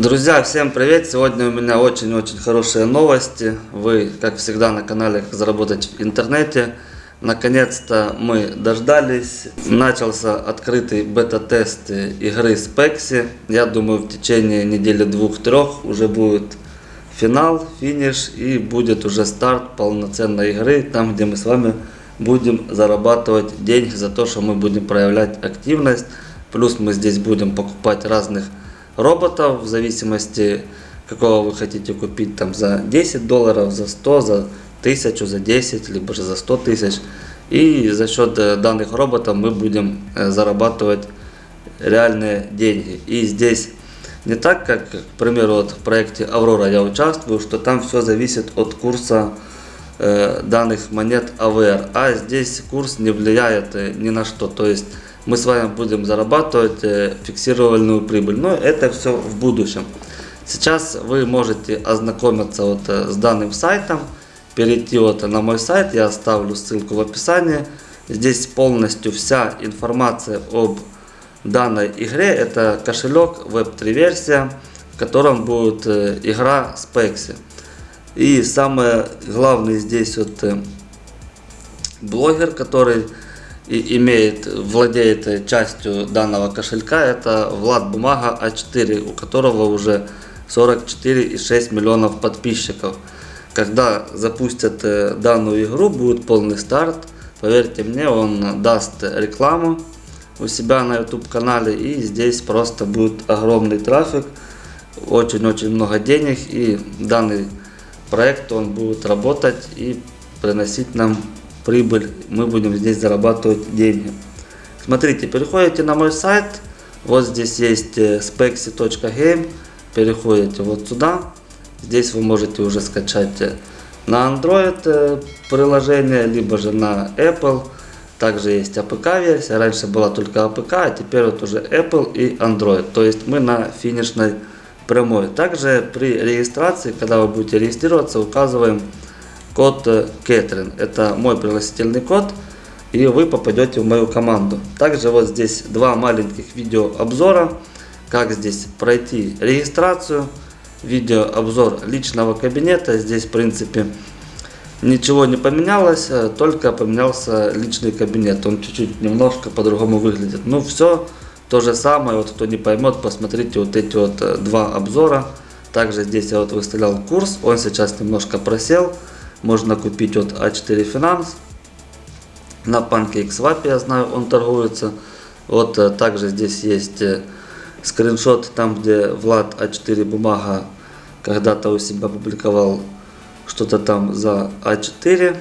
Друзья, всем привет! Сегодня у меня очень-очень хорошие новости. Вы, как всегда, на канале «Как заработать в интернете». Наконец-то мы дождались. Начался открытый бета-тест игры Spexy. Я думаю, в течение недели двух-трех уже будет финал, финиш и будет уже старт полноценной игры, там, где мы с вами будем зарабатывать деньги за то, что мы будем проявлять активность. Плюс мы здесь будем покупать разных роботов в зависимости какого вы хотите купить там за 10 долларов, за 100, за 1000, за 10, либо же за 100 тысяч. И за счет э, данных роботов мы будем э, зарабатывать реальные деньги. И здесь не так, как, к примеру, вот в проекте Аврора я участвую, что там все зависит от курса э, данных монет AVR, а здесь курс не влияет ни на что. То есть мы с вами будем зарабатывать э, фиксированную прибыль. Но это все в будущем. Сейчас вы можете ознакомиться вот э, с данным сайтом, перейти вот на мой сайт, я оставлю ссылку в описании. Здесь полностью вся информация об данной игре. Это кошелек Web3 версия, в котором будет э, игра Spexy. И самое главное здесь вот блогер, который имеет, владеет частью данного кошелька, это Влад Бумага А4, у которого уже 44,6 миллионов подписчиков. Когда запустят э, данную игру, будет полный старт. Поверьте мне, он даст рекламу у себя на YouTube канале и здесь просто будет огромный трафик, очень-очень много денег и данный проект он будет работать и приносить нам прибыль, мы будем здесь зарабатывать деньги. Смотрите, переходите на мой сайт, вот здесь есть э, spexy.game, переходите вот сюда, здесь вы можете уже скачать э, на Android э, приложение, либо же на Apple, также есть APK версия, раньше была только APK, а теперь вот уже Apple и Android, то есть мы на финишной прямой. Также при регистрации, когда вы будете регистрироваться, указываем код э, Кэтрин. Это мой пригласительный код, и вы попадете в мою команду. Также вот здесь два маленьких видео обзора, как здесь пройти регистрацию, видео обзор личного кабинета. Здесь в принципе ничего не поменялось, э, только поменялся личный кабинет. Он чуть-чуть немножко по-другому выглядит. Ну все то же самое, вот кто не поймет, посмотрите вот эти вот э, два обзора. Также здесь я вот выставлял курс, он сейчас немножко просел можно купить от А4 Finance. На PancakeSwap, я знаю, он торгуется. Вот э, также здесь есть э, скриншот, там где Влад А4 бумага когда-то у себя публиковал что-то там за А4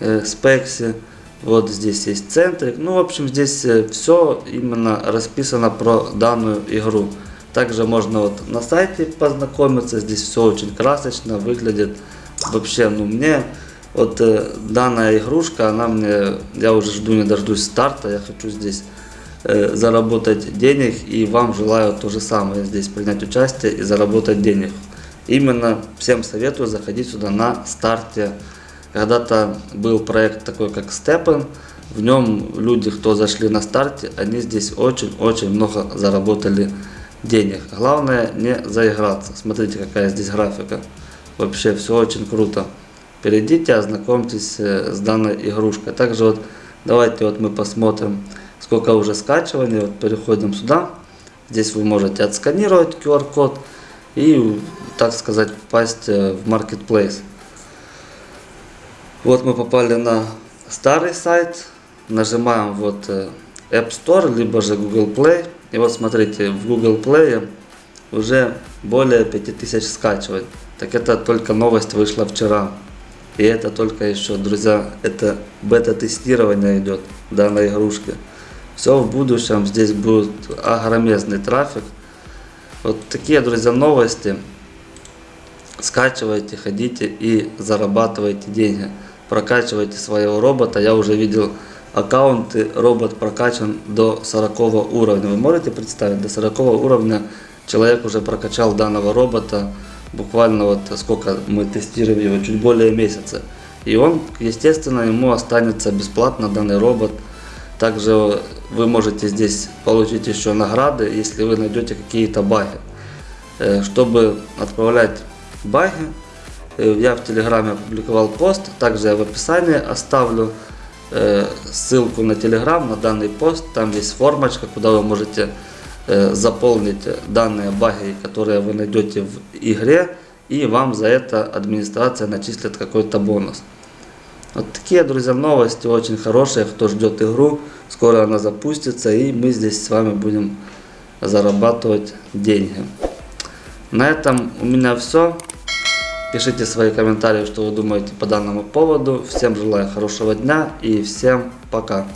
э, спекси. Вот здесь есть центрик. Ну, в общем, здесь э, все именно расписано про данную игру. Также можно вот на сайте познакомиться. Здесь все очень красочно выглядит вообще, ну мне вот э, данная игрушка, она мне, я уже жду не дождусь старта, я хочу здесь э, заработать денег и вам желаю то же самое здесь принять участие и заработать денег. Именно всем советую заходить сюда на старте. Когда-то был проект такой как Степен, в нем люди, кто зашли на старте, они здесь очень-очень много заработали денег. Главное не заиграться. Смотрите, какая здесь графика. Вообще все очень круто. Перейдите, ознакомьтесь э, с данной игрушкой. Также вот давайте вот мы посмотрим, сколько уже скачиваний. Вот переходим сюда. Здесь вы можете отсканировать QR-код и, так сказать, попасть э, в Marketplace. Вот мы попали на старый сайт. Нажимаем вот э, App Store, либо же Google Play. И вот смотрите, в Google Play уже более 5000 скачиваний. Так это только новость вышла вчера. И это только еще, друзья, это бета-тестирование идет данной игрушки. Все в будущем, здесь будет огромезный трафик. Вот такие, друзья, новости. Скачивайте, ходите и зарабатывайте деньги. Прокачивайте своего робота. Я уже видел аккаунты, робот прокачан до 40 уровня. Вы можете представить, до 40 уровня человек уже прокачал данного робота буквально вот сколько мы тестировали его, чуть более месяца. И он, естественно, ему останется бесплатно данный робот. Также вы можете здесь получить еще награды, если вы найдете какие-то баги. Э, Чтобы отправлять баги, э, я в Телеграме опубликовал пост, также я в описании оставлю э, ссылку на Телеграм, на данный пост. Там есть формочка, куда вы можете заполнить данные баги, которые вы найдете в игре, и вам за это администрация начислит какой-то бонус. Вот такие, друзья, новости очень хорошие, кто ждет игру, скоро она запустится, и мы здесь с вами будем зарабатывать деньги. На этом у меня все. Пишите свои комментарии, что вы думаете по данному поводу. Всем желаю хорошего дня и всем пока.